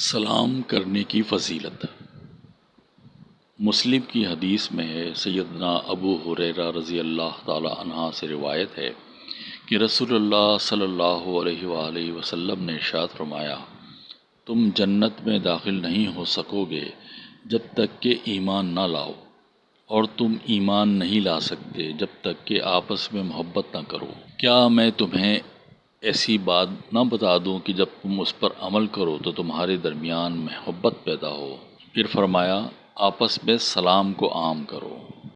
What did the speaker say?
سلام کرنے کی فضیلت۔ مسلم کی حدیث میں ہے سیدنا ابو حریرہ رضی اللہ تعالی عنہ سے روایت ہے کہ رسول اللہ صلی اللہ علیہ وآلہ وسلم نے ارشاد فرمایا، تم جنت میں داخل نہیں ہو سکو گے جب تک کہ ایمان نہ لاؤ، اور تم ایمان نہیں لا سکتے جب تک کہ آپس میں محبت نہ کرو۔ کیا میں تمہیں ایسی بات نہ بتا دوں کہ جب تم اس پر عمل کرو تو تمہارے درمیان محبت پیدا ہو۔ پھر فرمایا، آپس میں سلام کو عام کرو۔